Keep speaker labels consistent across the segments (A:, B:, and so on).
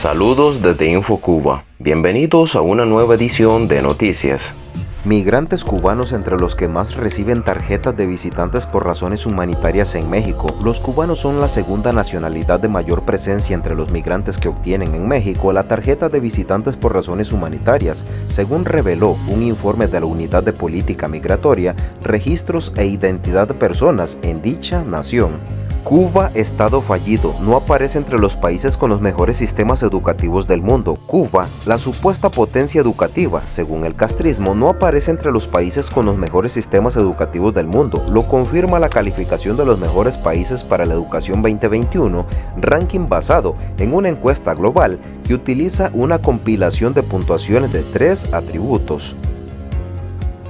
A: Saludos desde InfoCuba. Bienvenidos a una nueva edición de Noticias. Migrantes cubanos entre los que más reciben tarjetas de visitantes por razones humanitarias en México. Los cubanos son la segunda nacionalidad de mayor presencia entre los migrantes que obtienen en México la tarjeta de visitantes por razones humanitarias, según reveló un informe de la Unidad de Política Migratoria, Registros e Identidad de Personas en dicha nación. Cuba, Estado fallido, no aparece entre los países con los mejores sistemas educativos del mundo. Cuba, la supuesta potencia educativa, según el castrismo, no aparece entre los países con los mejores sistemas educativos del mundo. Lo confirma la calificación de los mejores países para la educación 2021, ranking basado en una encuesta global que utiliza una compilación de puntuaciones de tres atributos.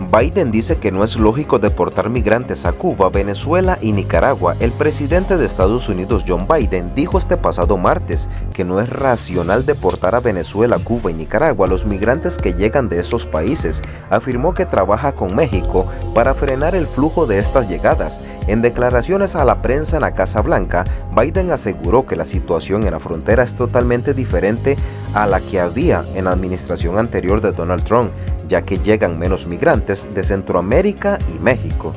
A: Biden dice que no es lógico deportar migrantes a Cuba, Venezuela y Nicaragua. El presidente de Estados Unidos, John Biden, dijo este pasado martes que no es racional deportar a Venezuela, Cuba y Nicaragua a los migrantes que llegan de esos países. Afirmó que trabaja con México para frenar el flujo de estas llegadas. En declaraciones a la prensa en la Casa Blanca, Biden aseguró que la situación en la frontera es totalmente diferente a la que había en la administración anterior de Donald Trump, ya que llegan menos migrantes de Centroamérica y México.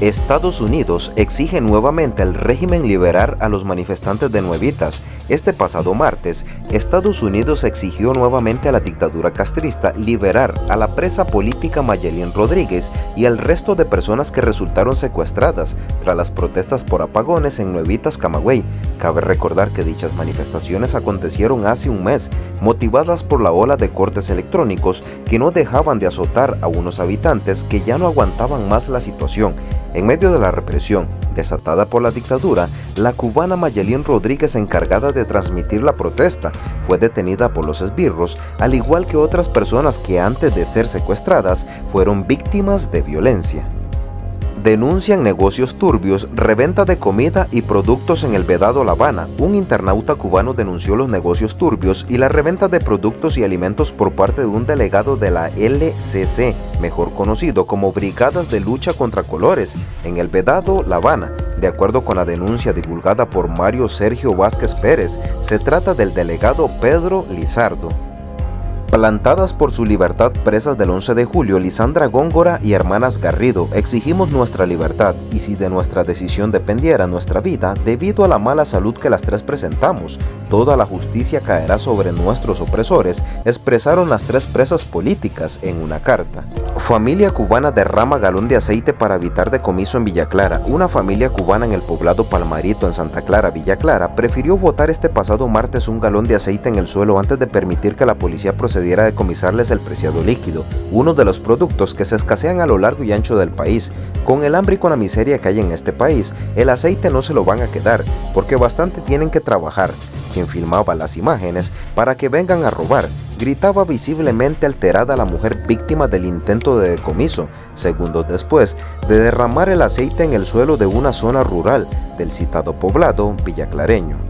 A: Estados Unidos exige nuevamente al régimen liberar a los manifestantes de Nuevitas. Este pasado martes, Estados Unidos exigió nuevamente a la dictadura castrista liberar a la presa política Mayelín Rodríguez y al resto de personas que resultaron secuestradas tras las protestas por apagones en Nuevitas, Camagüey. Cabe recordar que dichas manifestaciones acontecieron hace un mes, motivadas por la ola de cortes electrónicos que no dejaban de azotar a unos habitantes que ya no aguantaban más la situación en medio de la represión desatada por la dictadura, la cubana Mayelín Rodríguez encargada de transmitir la protesta fue detenida por los esbirros, al igual que otras personas que antes de ser secuestradas fueron víctimas de violencia denuncian negocios turbios, reventa de comida y productos en el Vedado La Habana. Un internauta cubano denunció los negocios turbios y la reventa de productos y alimentos por parte de un delegado de la LCC, mejor conocido como Brigadas de Lucha contra Colores, en el Vedado La Habana. De acuerdo con la denuncia divulgada por Mario Sergio Vázquez Pérez, se trata del delegado Pedro Lizardo. Plantadas por su libertad presas del 11 de julio, Lisandra Góngora y hermanas Garrido, exigimos nuestra libertad y si de nuestra decisión dependiera nuestra vida, debido a la mala salud que las tres presentamos, toda la justicia caerá sobre nuestros opresores, expresaron las tres presas políticas en una carta. Familia cubana derrama galón de aceite para evitar decomiso en Villa Clara. Una familia cubana en el poblado Palmarito en Santa Clara, Villa Clara, prefirió botar este pasado martes un galón de aceite en el suelo antes de permitir que la policía procediera a decomisarles el preciado líquido, uno de los productos que se escasean a lo largo y ancho del país. Con el hambre y con la miseria que hay en este país, el aceite no se lo van a quedar, porque bastante tienen que trabajar. Quien filmaba las imágenes para que vengan a robar gritaba visiblemente alterada la mujer víctima del intento de decomiso, segundos después de derramar el aceite en el suelo de una zona rural del citado poblado villaclareño.